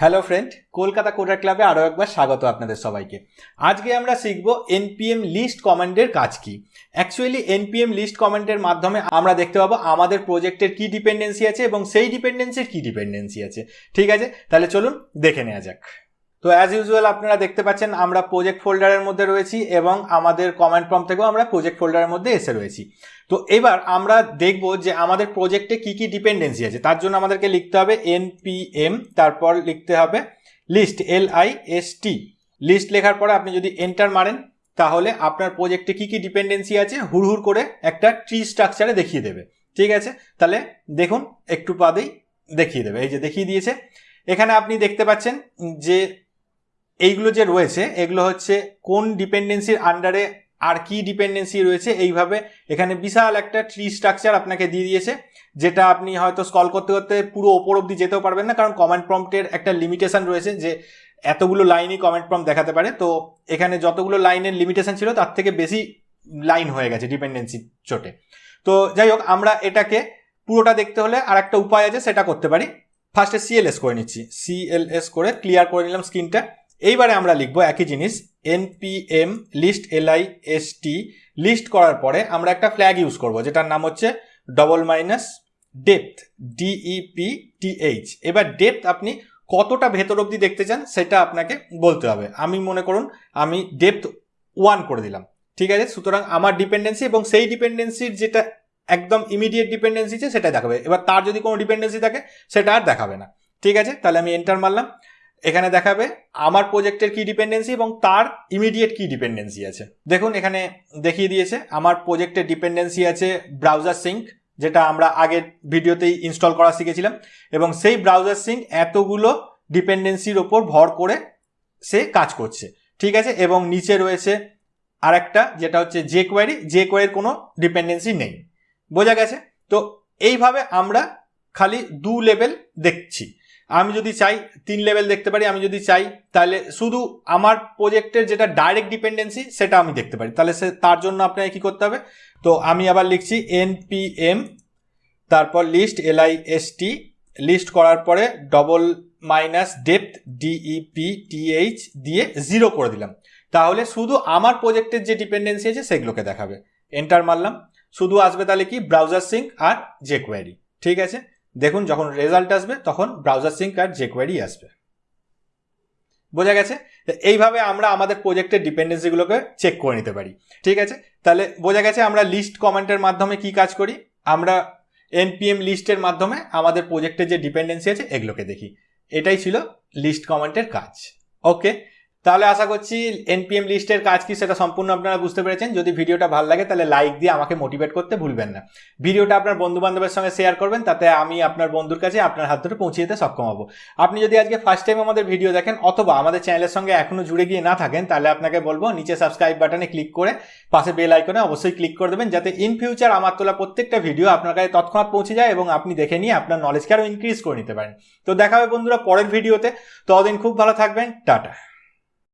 Hello friend Kolkata coder ক্লাবে আরও একবার স্বাগত আপনাদের সবাইকে। আজকে আমরা শিখব এনপিএম লিস্ট কমান্ডের কাজ কি। অ্যাকচুয়ালি এনপিএম লিস্ট কমান্ডের মাধ্যমে আমরা দেখতে পাবো আমাদের প্রজেক্টের কি ডিপেন্ডেন্সি আছে এবং সেই ডিপেন্ডেন্সির কি ডিপেন্ডেন্সি আছে। ঠিক আছে? তাহলে চলুন দেখে নেওয়া যাক। তো অ্যাজ ইউজুয়াল আপনারা দেখতে পাচ্ছেন, আমরা প্রজেক্ট ফোল্ডারের মধ্যে রয়েছি এবং আমাদের কমেন্ট ফর্ম থেকেও আমরা প্রজেক্ট ফোল্ডারের মধ্যে এসে রয়েছি। তো এবার আমরা দেখব যে আমাদের প্রজেক্টে কি কি ডিপেন্ডেন্সি আছে। তার জন্য আমাদেরকে লিখতে হবে এনপিএম তারপর লিখতে হবে list L I S T list লেখার পরে আপনি যদি এন্টার মারেন, তাহলে আপনার প্রজেক্টে কি কি ডিপেন্ডেন্সি আছে হুড়হুড় করে একটা ট্রি স্ট্রাকচারে দেখিয়ে দেবে। ঠিক আছে? তাহলে দেখুন, একটু বাদেই দেখিয়ে দেবে। এই যে দেখিয়ে দিয়েছে। এখানে আপনি দেখতে পাচ্ছেন যে এইগুলো যে রয়েছে, এগুলো হচ্ছে কোন ডিপেন্ডেন্সির আন্ডারে আর কি ডিপেন্ডেন্সি রয়েছে, এইভাবে এখানে বিশাল একটা ট্রি স্ট্রাকচার আপনাকে দিয়ে দিয়েছে, যেটা আপনি হয়তো স্কল করতে করতে পুরো ওপর অব্দি যেতেও পারবেন না, কারণ কমেন্ট প্রম্পটের একটা লিমিটেশন রয়েছে যে এতগুলো লাইনই কমেন্ট প্রম্পট দেখাতে পারে। তো এখানে যতগুলো লাইনের লিমিটেশন ছিল, তার থেকে বেশি লাইন হয়ে গেছে ডিপেন্ডেন্সি চোটে। তো যাই হোক, আমরা এটাকে পুরোটা দেখতে হলে আর একটা উপায় আছে, সেটা করতে পারি। ফার্স্টে সিএলএস করে নিচ্ছি। সিএলএস করে ক্লিয়ার করে নিলাম স্ক্রিনটা এইবারে আমরা লিখব একই জিনিস NPM list L I T list করার পরে আমরা একটা ফ্ল্যাগ ইউজ করব, যেটার নাম হচ্ছে double minus depth D E P T H এবার ডেপথ আপনি কতটা ভেতর অবধি দেখতে চান সেটা আপনাকে বলতে হবে। আমি মনে করুন, আমি ডেপথ ওয়ান করে দিলাম, ঠিক আছে? সুতরাং আমার ডিপেন্ডেন্সি এবং সেই ডিপেন্ডেন্সির যেটা একদম ইমিডিয়েট ডিপেন্ডেন্সি আছে, সেটা দেখাবে। এবার তার যদি কোনো ডিপেন্ডেন্সি থাকে, সেটা আর দেখাবে না, ঠিক আছে? তাহলে আমি এন্টার মারলাম। এখানে দেখাবে আমার প্রজেক্টের কি ডিপেন্ডেন্সি এবং তার ইমিডিয়েট কি ডিপেন্ডেন্সি আছে। দেখুন, এখানে দেখিয়ে দিয়েছে, আমার প্রজেক্টের ডিপেন্ডেন্সি আছে ব্রাউজার সিঙ্ক যেটা আমরা আগের ভিডিওতেই ইনস্টল করা শিখেছিলাম, এবং সেই ব্রাউজার সিঙ্ক এতগুলো ডিপেন্ডেন্সির ওপর ভর করে সে কাজ করছে। ঠিক আছে? এবং নিচে রয়েছে আরেকটা, যেটা হচ্ছে যে কোয়ারি যে কোয়ারির কোনো ডিপেন্ডেন্সি নেই। বোঝা গেছে? তো এইভাবে আমরা খালি দু লেভেল দেখছি। আমি যদি চাই তিন লেভেল দেখতে পারি, আমি যদি চাই, তাহলে শুধু আমার প্রজেক্টের যেটা ডাইরেক্ট ডিপেন্ডেন্সি সেটা আমি দেখতে পারি। তাহলে সে, তার জন্য আপনাকে কী করতে হবে? তো আমি আবার লিখছি এনপিএম তারপর list L I S T list করার পরে double minus depth D E P T H দিয়ে জিরো করে দিলাম। তাহলে শুধু আমার প্রজেক্টের যে ডিপেন্ডেন্সি আছে, সেগুলোকে দেখাবে। এন্টার মারলাম। শুধু আসবে তাহলে কি? ব্রাউজার সিঙ্ক আর যে কোয়ারি ঠিক আছে? দেখুন যখন রেজাল্ট আসবে, তখন ব্রাউজার সিঙ্ক আর যে কোয়ারি আসবে। বোঝা গেছে? এইভাবে আমরা আমাদের প্রজেক্টের ডিপেন্ডেন্সিগুলোকে চেক করে নিতে পারি। ঠিক আছে? তাহলে বোঝা গেছে আমরা লিস্ট কমেন্টের মাধ্যমে কি কাজ করি? আমরা এনপিএম লিস্টের মাধ্যমে আমাদের প্রজেক্টের যে ডিপেন্ডেন্সি আছে, এগুলোকে দেখি। এটাই ছিল লিস্ট কমেন্টের কাজ। ওকে তাহলে আশা করছি এনপিএম লিস্টের কাজ কি সেটা সম্পূর্ণ আপনারা বুঝতে পেরেছেন। যদি ভিডিওটা ভালো লাগে তাহলে লাইক দিয়ে আমাকে মোটিভেট করতে ভুলবেন না। ভিডিওটা আপনার বন্ধু বান্ধবের সঙ্গে শেয়ার করবেন, তাতে আমি আপনার বন্ধুর কাছে আপনার হাত ধরে পৌঁছে যেতে সক্ষম হব। আপনি যদি আজকে ফার্স্ট টাইম আমাদের ভিডিও দেখেন অথবা আমাদের চ্যানেলের সঙ্গে এখনও জুড়ে গিয়ে না থাকেন, তাহলে আপনাকে বলব নিচে সাবস্ক্রাইব বাটনে ক্লিক করে পাশে বেল আইকনে অবশ্যই ক্লিক করে দেবেন, যাতে ইন ফিউচার আমার তোলা প্রত্যেকটা ভিডিও আপনার কাছে তৎক্ষণাৎ পৌঁছে যায় এবং আপনি দেখে নিয়ে আপনার নলেজকে আরও ইনক্রিজ করে নিতে পারেন। তো দেখা হবে বন্ধুরা পরের ভিডিওতে ততদিন খুব ভালো থাকবেন। টাটা।